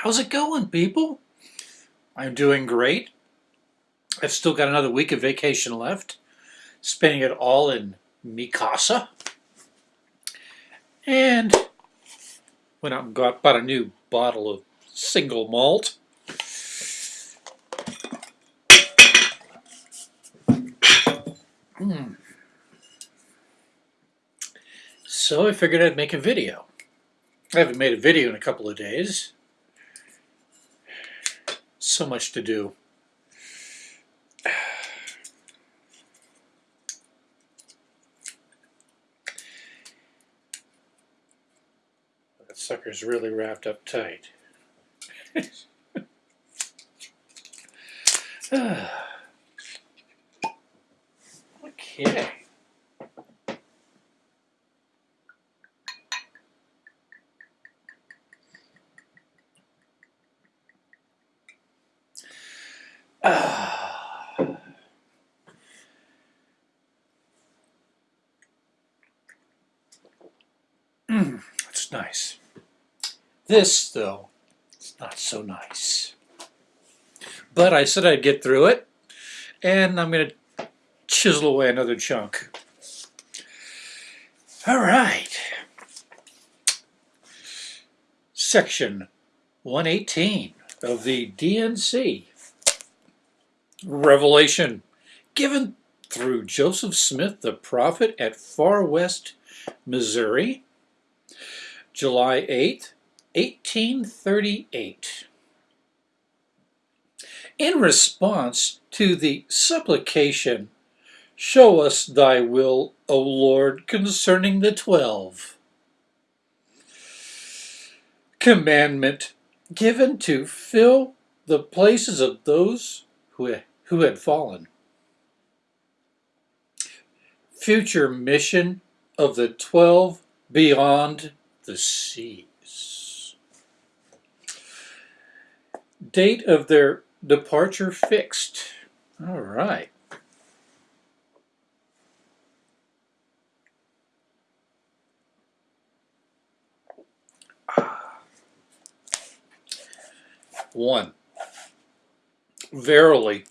How's it going, people? I'm doing great. I've still got another week of vacation left, spending it all in Mikasa. And went out and got bought a new bottle of single malt. Mm. So I figured I'd make a video. I haven't made a video in a couple of days. So much to do. That sucker's really wrapped up tight. okay. Mm, that's nice. This, though, is not so nice. But I said I'd get through it, and I'm going to chisel away another chunk. All right. Section 118 of the D&C. Revelation given through Joseph Smith the prophet at Far West, Missouri, July 8th, 1838. In response to the supplication, Show us thy will, O Lord, concerning the twelve. Commandment given to fill the places of those who, who had fallen. Future mission of the twelve beyond the seas. Date of their departure fixed. All right. One. Verily,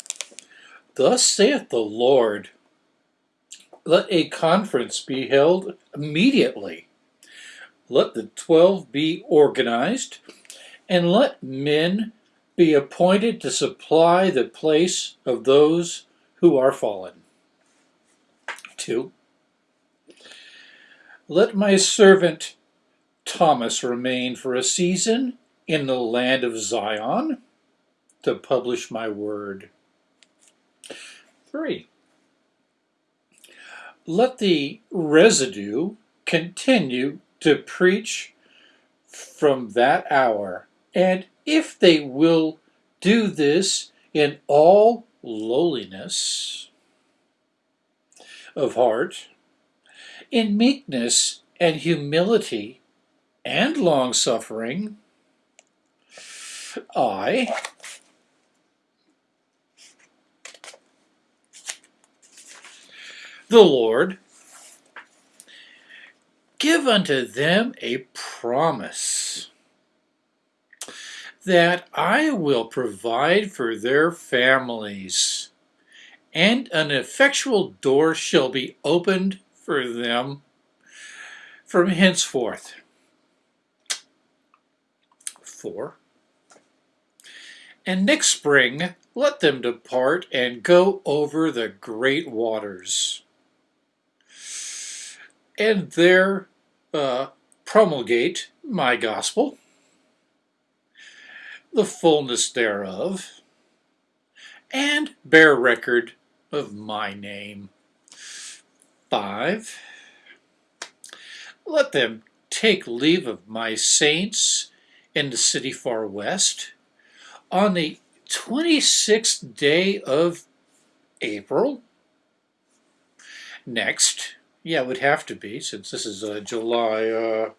thus saith the Lord, let a conference be held immediately. Let the twelve be organized, and let men be appointed to supply the place of those who are fallen. 2. Let my servant Thomas remain for a season in the land of Zion to publish my word. 3. Let the residue continue to preach from that hour, and if they will do this in all lowliness of heart, in meekness and humility and long suffering, I, the Lord, give unto them a promise that I will provide for their families, and an effectual door shall be opened for them from henceforth. 4. And next spring let them depart and go over the great waters, and there uh, promulgate my gospel the fullness thereof, and bear record of my name. 5. Let them take leave of my saints in the city Far West on the 26th day of April. Next, yeah, it would have to be, since this is uh, July uh,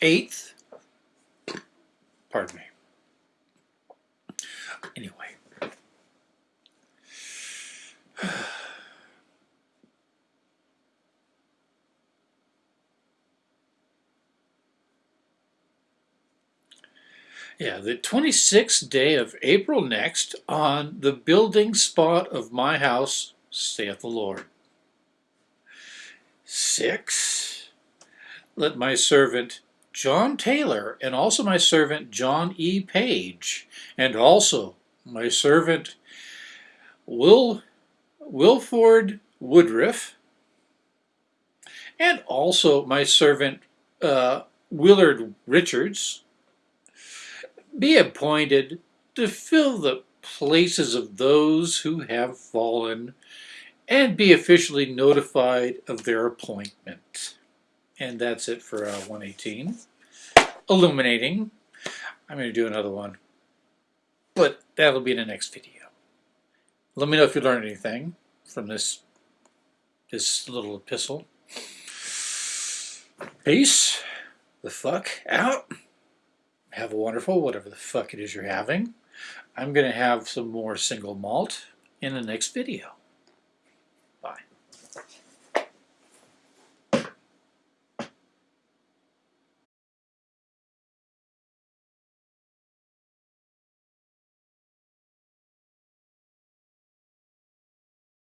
8th. Pardon me. Anyway. Yeah, the 26th day of April next, on the building spot of my house, saith the Lord. Six, let my servant John Taylor, and also my servant John E. Page, and also my servant Will Wilford Woodruff, and also my servant uh, Willard Richards, be appointed to fill the places of those who have fallen and be officially notified of their appointment. And that's it for uh, 118. Illuminating. I'm going to do another one, but that'll be in the next video. Let me know if you learned anything from this, this little epistle. Peace the fuck out. Have a wonderful whatever the fuck it is you're having. I'm going to have some more single malt in the next video.